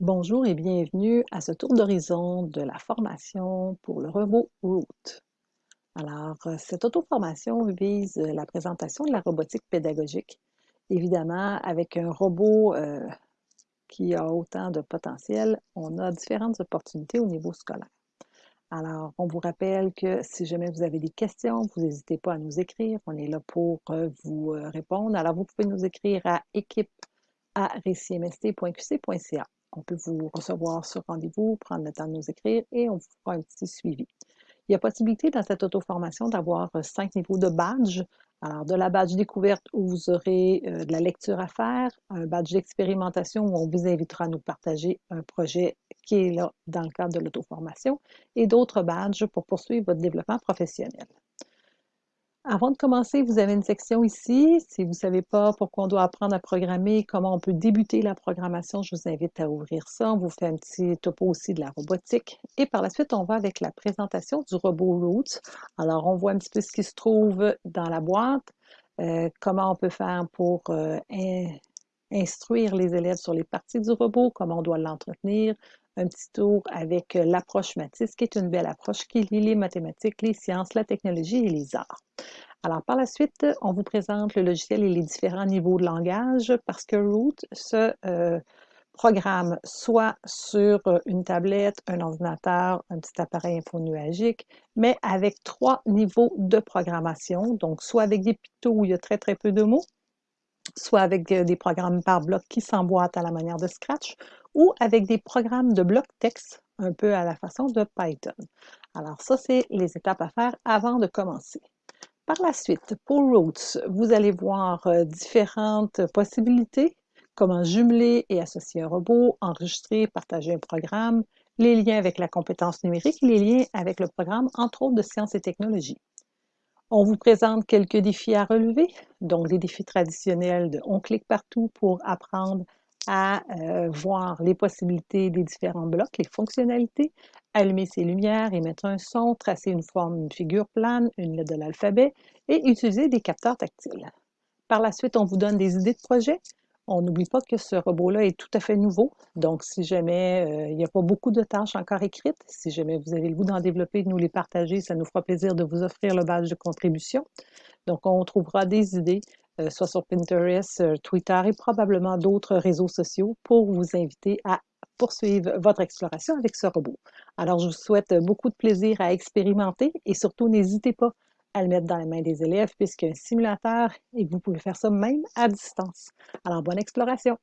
Bonjour et bienvenue à ce tour d'horizon de la formation pour le robot Root. Alors, euh, cette auto-formation vise la présentation de la robotique pédagogique, évidemment avec un robot euh, qui a autant de potentiel, on a différentes opportunités au niveau scolaire. Alors, on vous rappelle que si jamais vous avez des questions, vous n'hésitez pas à nous écrire. On est là pour euh, vous répondre. Alors, vous pouvez nous écrire à équipe à. On peut vous recevoir sur rendez-vous, prendre le temps de nous écrire et on vous fera un petit suivi. Il y a possibilité dans cette auto-formation d'avoir euh, cinq niveaux de badge. Alors, de la badge découverte où vous aurez euh, de la lecture à faire, un badge d'expérimentation où on vous invitera à nous partager un projet qui est là dans le cadre de l'auto-formation et d'autres badges pour poursuivre votre développement professionnel. Avant de commencer, vous avez une section ici. Si vous ne savez pas pourquoi on doit apprendre à programmer, comment on peut débuter la programmation, je vous invite à ouvrir ça. On vous fait un petit topo aussi de la robotique. Et par la suite, on va avec la présentation du robot Roots. Alors, on voit un petit peu ce qui se trouve dans la boîte, euh, comment on peut faire pour euh, instruire les élèves sur les parties du robot, comment on doit l'entretenir, un petit tour avec euh, l'approche Matisse, qui est une belle approche qui lie les mathématiques, les sciences, la technologie et les arts. Alors, par la suite, on vous présente le logiciel et les différents niveaux de langage parce que Root se euh, programme soit sur euh, une tablette, un ordinateur, un petit appareil infonuagique, mais avec trois niveaux de programmation, donc soit avec des pictos où il y a très très peu de mots, soit avec des programmes par bloc qui s'emboîtent à la manière de Scratch, ou avec des programmes de bloc texte, un peu à la façon de Python. Alors ça, c'est les étapes à faire avant de commencer. Par la suite, pour Roots, vous allez voir euh, différentes possibilités, comment jumeler et associer un robot, enregistrer, partager un programme, les liens avec la compétence numérique, les liens avec le programme, entre autres de sciences et technologies. On vous présente quelques défis à relever, donc les défis traditionnels de on clique partout pour apprendre à euh, voir les possibilités des différents blocs, les fonctionnalités, allumer ses lumières, émettre un son, tracer une forme, une figure plane, une lettre de l'alphabet et utiliser des capteurs tactiles. Par la suite, on vous donne des idées de projet, on n'oublie pas que ce robot-là est tout à fait nouveau, donc si jamais euh, il n'y a pas beaucoup de tâches encore écrites, si jamais vous avez le goût d'en développer, de nous les partager, ça nous fera plaisir de vous offrir le badge de contribution. Donc on trouvera des idées, soit sur Pinterest, euh, Twitter et probablement d'autres réseaux sociaux pour vous inviter à poursuivre votre exploration avec ce robot. Alors je vous souhaite beaucoup de plaisir à expérimenter et surtout n'hésitez pas à le mettre dans les mains des élèves puisqu'il y a un simulateur et vous pouvez faire ça même à distance. Alors, bonne exploration!